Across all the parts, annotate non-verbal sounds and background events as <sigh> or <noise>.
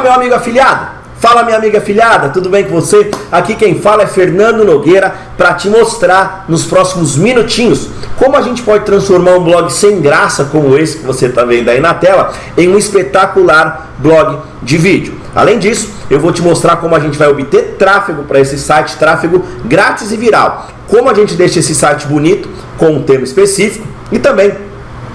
meu amigo afiliado. Fala minha amiga afiliada, tudo bem com você? Aqui quem fala é Fernando Nogueira para te mostrar nos próximos minutinhos como a gente pode transformar um blog sem graça como esse que você está vendo aí na tela em um espetacular blog de vídeo. Além disso, eu vou te mostrar como a gente vai obter tráfego para esse site, tráfego grátis e viral. Como a gente deixa esse site bonito com um tema específico e também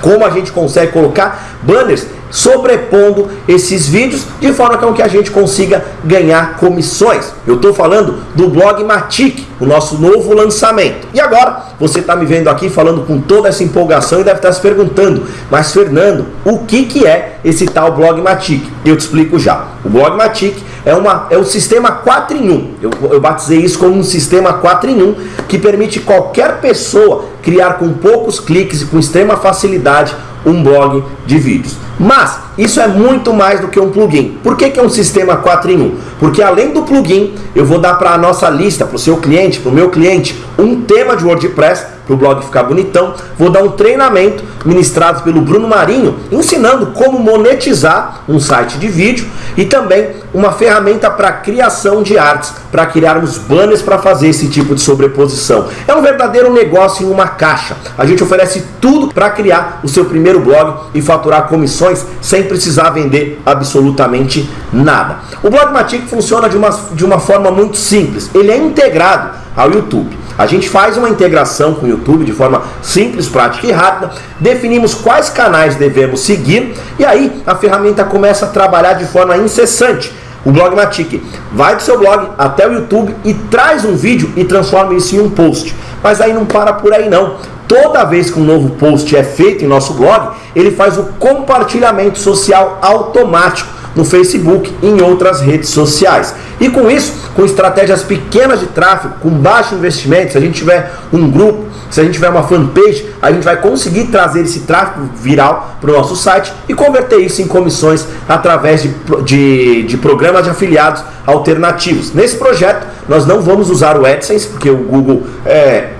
como a gente consegue colocar banners sobrepondo esses vídeos de forma com que a gente consiga ganhar comissões. Eu estou falando do blog Matic, o nosso novo lançamento. E agora, você está me vendo aqui falando com toda essa empolgação e deve estar se perguntando, mas Fernando, o que, que é esse tal blog Matic? Eu te explico já. O blog Matic é, uma, é um sistema 4 em 1. Eu, eu batizei isso como um sistema 4 em 1 que permite qualquer pessoa criar com poucos cliques e com extrema facilidade um blog de vídeos. Mas isso é muito mais do que um plugin. Por que, que é um sistema 4 em 1? Porque além do plugin, eu vou dar para a nossa lista, para o seu cliente, para o meu cliente, um tema de WordPress para o blog ficar bonitão. Vou dar um treinamento ministrado pelo Bruno Marinho, ensinando como monetizar um site de vídeo e também uma ferramenta para criação de artes, para criarmos banners para fazer esse tipo de sobreposição. É um verdadeiro negócio em uma caixa. A gente oferece tudo para criar o seu primeiro blog e faturar comissões sem precisar vender absolutamente nada. O Blogmatic funciona de uma, de uma forma muito simples. Ele é integrado ao YouTube. A gente faz uma integração com o YouTube de forma simples, prática e rápida, definimos quais canais devemos seguir e aí a ferramenta começa a trabalhar de forma incessante. O Blogmatic vai do seu blog até o YouTube e traz um vídeo e transforma isso em um post. Mas aí não para por aí não. Toda vez que um novo post é feito em nosso blog, ele faz o compartilhamento social automático no Facebook e em outras redes sociais. E com isso, com estratégias pequenas de tráfego, com baixo investimento, se a gente tiver um grupo, se a gente tiver uma fanpage, a gente vai conseguir trazer esse tráfego viral para o nosso site e converter isso em comissões através de, de, de programas de afiliados alternativos. Nesse projeto, nós não vamos usar o AdSense, porque o Google é,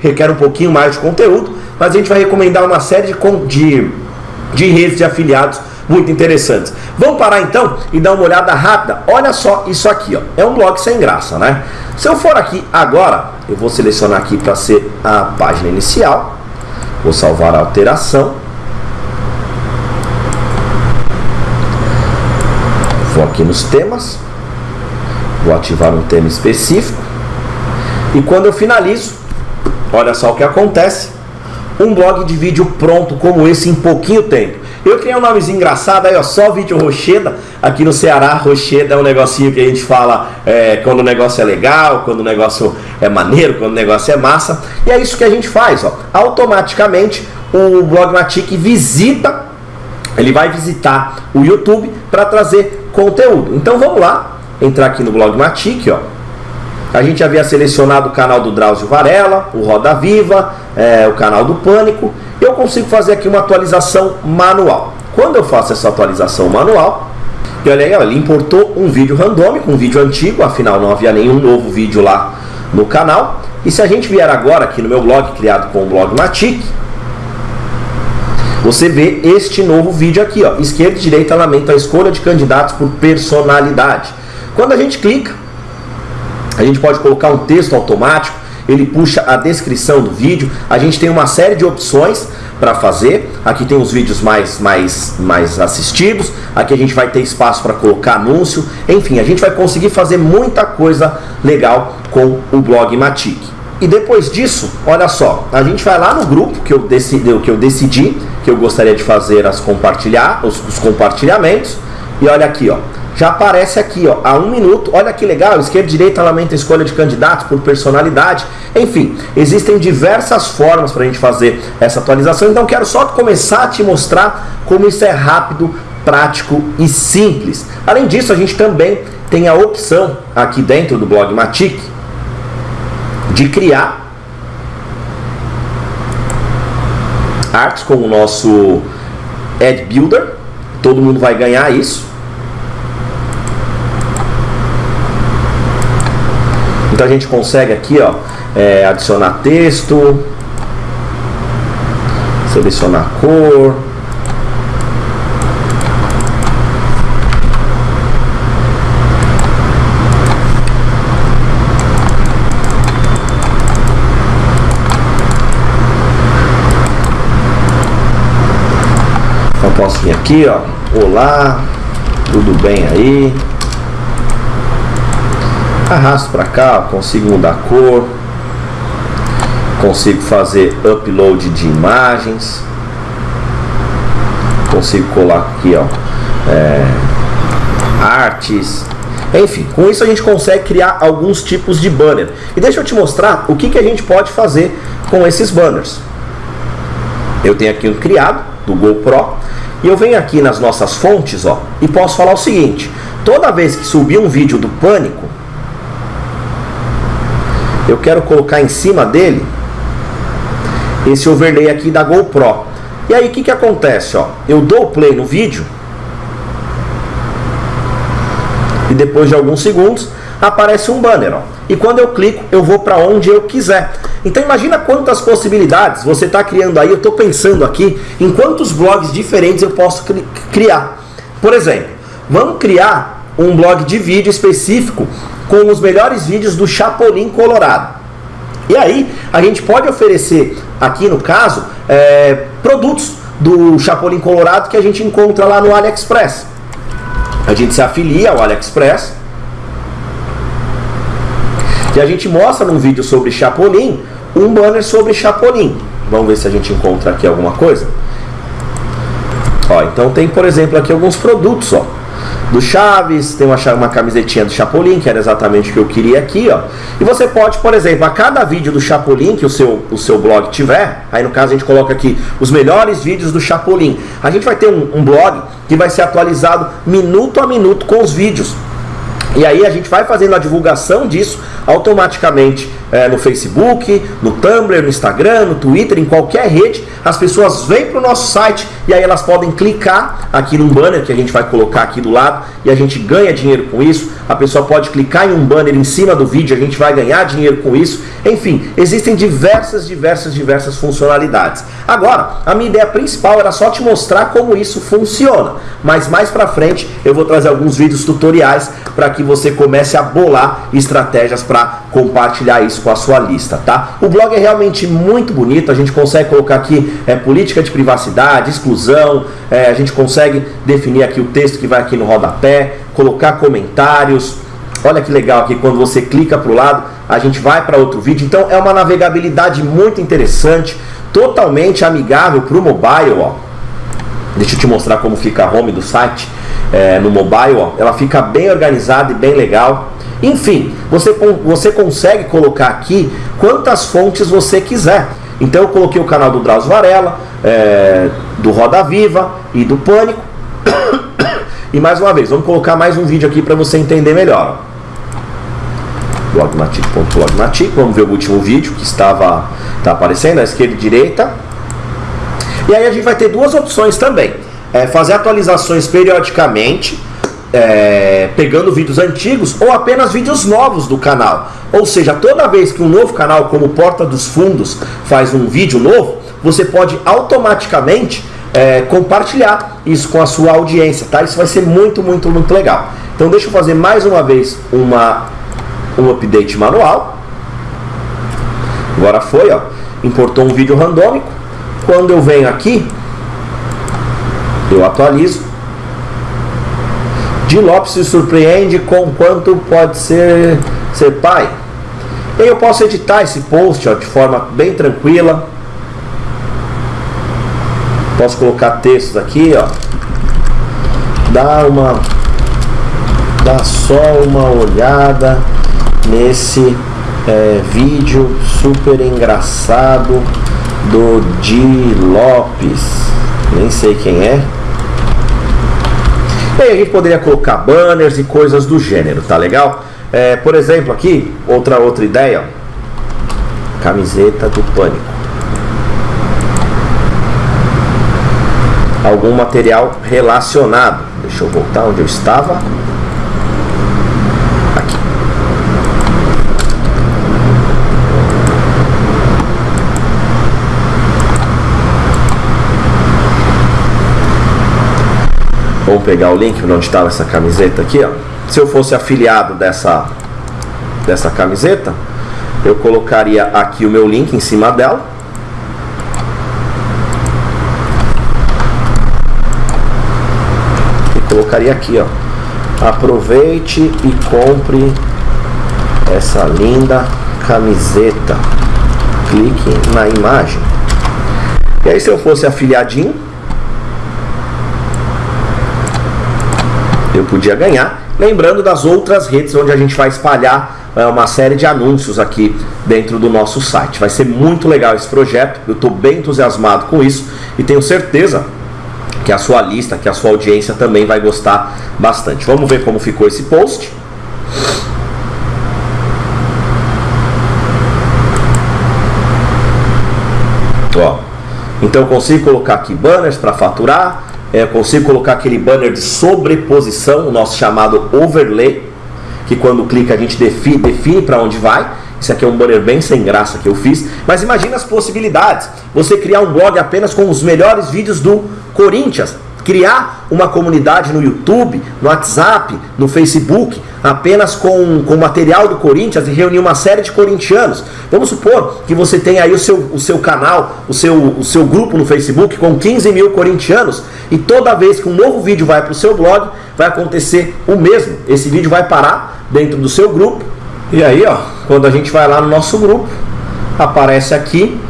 requer um pouquinho mais de conteúdo, mas a gente vai recomendar uma série de, de, de redes de afiliados muito interessantes. Vamos parar então e dar uma olhada rápida. Olha só isso aqui, ó. é um blog sem graça, né? Se eu for aqui agora, eu vou selecionar aqui para ser a página inicial, vou salvar a alteração. Vou aqui nos temas, vou ativar um tema específico e quando eu finalizo, olha só o que acontece, um blog de vídeo pronto como esse em pouquinho tempo. Eu criei um nomezinho engraçado aí, ó, só vídeo Rocheda. Aqui no Ceará, Rocheda é um negocinho que a gente fala é, quando o negócio é legal, quando o negócio é maneiro, quando o negócio é massa. E é isso que a gente faz, ó. Automaticamente o Blogmatic visita, ele vai visitar o YouTube para trazer conteúdo. Então vamos lá, entrar aqui no Blogmatic, ó. A gente havia selecionado o canal do Drauzio Varela, o Roda Viva, é, o canal do Pânico eu consigo fazer aqui uma atualização manual. Quando eu faço essa atualização manual, e olha aí, ele importou um vídeo randômico, um vídeo antigo, afinal não havia nenhum novo vídeo lá no canal. E se a gente vier agora aqui no meu blog, criado com o blog Matic, você vê este novo vídeo aqui, ó, esquerda e direita lamenta a escolha de candidatos por personalidade. Quando a gente clica, a gente pode colocar um texto automático, ele puxa a descrição do vídeo. A gente tem uma série de opções para fazer. Aqui tem os vídeos mais, mais, mais assistidos. Aqui a gente vai ter espaço para colocar anúncio. Enfim, a gente vai conseguir fazer muita coisa legal com o blog Matic. E depois disso, olha só, a gente vai lá no grupo que eu decidi, que eu decidi que eu gostaria de fazer as compartilhar, os, os compartilhamentos. E olha aqui, ó, já aparece aqui, ó, a um minuto. Olha que legal, esquerda e direita lamenta escolha de candidatos por personalidade. Enfim, existem diversas formas para a gente fazer essa atualização. Então quero só começar a te mostrar como isso é rápido, prático e simples. Além disso, a gente também tem a opção aqui dentro do blog Matic de criar artes com o nosso Ad Builder. Todo mundo vai ganhar isso. Então a gente consegue aqui, ó, é, adicionar texto, selecionar cor, Então posso vir aqui, ó, olá, tudo bem aí? Arrasto para cá, consigo mudar a cor, consigo fazer upload de imagens, consigo colar aqui, ó, é, artes, enfim, com isso a gente consegue criar alguns tipos de banner. E deixa eu te mostrar o que, que a gente pode fazer com esses banners. Eu tenho aqui um criado do GoPro e eu venho aqui nas nossas fontes ó, e posso falar o seguinte: toda vez que subir um vídeo do Pânico, eu quero colocar em cima dele esse overlay aqui da GoPro. E aí o que, que acontece? Ó? Eu dou play no vídeo e depois de alguns segundos aparece um banner. Ó. E quando eu clico, eu vou para onde eu quiser. Então imagina quantas possibilidades você está criando aí. Eu estou pensando aqui em quantos blogs diferentes eu posso cri criar. Por exemplo, vamos criar um blog de vídeo específico com os melhores vídeos do Chapolin Colorado. E aí a gente pode oferecer aqui no caso é, produtos do Chapolin Colorado que a gente encontra lá no AliExpress. A gente se afilia ao AliExpress e a gente mostra num vídeo sobre Chapolin um banner sobre Chapolin. Vamos ver se a gente encontra aqui alguma coisa. Ó, então tem, por exemplo, aqui alguns produtos, ó. Do Chaves, tem uma, uma camisetinha do Chapolin, que era exatamente o que eu queria aqui, ó. E você pode, por exemplo, a cada vídeo do Chapolin que o seu, o seu blog tiver, aí no caso a gente coloca aqui os melhores vídeos do Chapolin. A gente vai ter um, um blog que vai ser atualizado minuto a minuto com os vídeos. E aí a gente vai fazendo a divulgação disso automaticamente é, no Facebook, no Tumblr, no Instagram, no Twitter, em qualquer rede. As pessoas vêm para o nosso site e aí elas podem clicar aqui num banner que a gente vai colocar aqui do lado e a gente ganha dinheiro com isso. A pessoa pode clicar em um banner em cima do vídeo, a gente vai ganhar dinheiro com isso. Enfim, existem diversas, diversas, diversas funcionalidades. Agora, a minha ideia principal era só te mostrar como isso funciona. Mas mais para frente eu vou trazer alguns vídeos tutoriais para que você comece a bolar estratégias para compartilhar isso com a sua lista, tá? O blog é realmente muito bonito, a gente consegue colocar aqui é, política de privacidade, exclusão, é, a gente consegue definir aqui o texto que vai aqui no rodapé, colocar comentários. Olha que legal aqui, quando você clica para o lado, a gente vai para outro vídeo. Então é uma navegabilidade muito interessante, totalmente amigável para o mobile. Ó. Deixa eu te mostrar como fica a home do site é, no mobile. Ó. Ela fica bem organizada e bem legal. Enfim, você, você consegue colocar aqui quantas fontes você quiser. Então eu coloquei o canal do Drauzio Varela, é, do Roda Viva e do Pânico. <coughs> e mais uma vez, vamos colocar mais um vídeo aqui para você entender melhor. Blogmatic.blogmatic, vamos ver o último vídeo que estava tá aparecendo, à esquerda e direita. E aí a gente vai ter duas opções também. É fazer atualizações periodicamente é, pegando vídeos antigos ou apenas vídeos novos do canal. Ou seja, toda vez que um novo canal como Porta dos Fundos faz um vídeo novo, você pode automaticamente é, compartilhar isso com a sua audiência, tá? Isso vai ser muito, muito, muito legal. Então deixa eu fazer mais uma vez uma, um update manual. Agora foi, ó. Importou um vídeo randômico. Quando eu venho aqui, eu atualizo de Lopes se surpreende com quanto pode ser ser pai. E eu posso editar esse post ó, de forma bem tranquila. Posso colocar textos aqui, ó. Dá uma dá só uma olhada nesse é, vídeo super engraçado do Di Lopes. Nem sei quem é. E aí a gente poderia colocar banners e coisas do gênero, tá legal? É, por exemplo, aqui, outra outra ideia, camiseta do pânico. Algum material relacionado. Deixa eu voltar onde eu estava. Vamos pegar o link onde estava essa camiseta aqui, ó. Se eu fosse afiliado dessa, dessa camiseta, eu colocaria aqui o meu link em cima dela. colocaria aqui, ó. Aproveite e compre essa linda camiseta. Clique na imagem. E aí se eu fosse afiliadinho, eu podia ganhar. Lembrando das outras redes onde a gente vai espalhar é, uma série de anúncios aqui dentro do nosso site. Vai ser muito legal esse projeto, eu estou bem entusiasmado com isso e tenho certeza que a sua lista, que a sua audiência também vai gostar bastante. Vamos ver como ficou esse post. Ó, então consigo colocar aqui banners para faturar, é, consigo colocar aquele banner de sobreposição, o nosso chamado overlay, que quando clica a gente define, define para onde vai. Isso aqui é um banner bem sem graça que eu fiz. Mas imagina as possibilidades. Você criar um blog apenas com os melhores vídeos do Corinthians criar uma comunidade no YouTube, no WhatsApp, no Facebook, apenas com, com material do Corinthians e reunir uma série de corintianos. Vamos supor que você tem aí o seu, o seu canal, o seu, o seu grupo no Facebook com 15 mil corintianos e toda vez que um novo vídeo vai para o seu blog, vai acontecer o mesmo. Esse vídeo vai parar dentro do seu grupo e aí, ó, quando a gente vai lá no nosso grupo, aparece aqui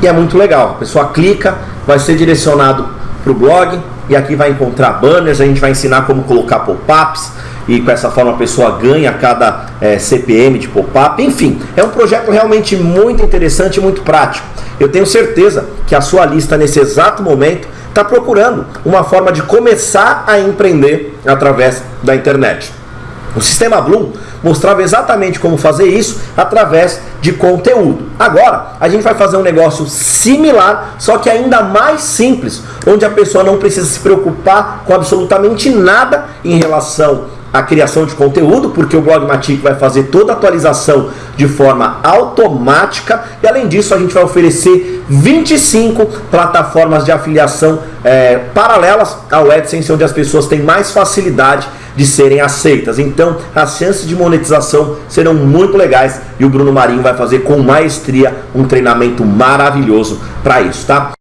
e é muito legal. A pessoa clica, vai ser direcionado para o blog, e aqui vai encontrar banners, a gente vai ensinar como colocar pop-ups e com essa forma a pessoa ganha cada é, CPM de pop-up. Enfim, é um projeto realmente muito interessante e muito prático. Eu tenho certeza que a sua lista nesse exato momento está procurando uma forma de começar a empreender através da internet. O sistema Bloom mostrava exatamente como fazer isso através de conteúdo. Agora, a gente vai fazer um negócio similar, só que ainda mais simples, onde a pessoa não precisa se preocupar com absolutamente nada em relação à criação de conteúdo, porque o Blogmatic vai fazer toda a atualização de forma automática e além disso a gente vai oferecer 25 plataformas de afiliação é, paralelas ao AdSense, onde as pessoas têm mais facilidade de serem aceitas. Então, as chances de monetização serão muito legais e o Bruno Marinho vai fazer com maestria um treinamento maravilhoso para isso, tá?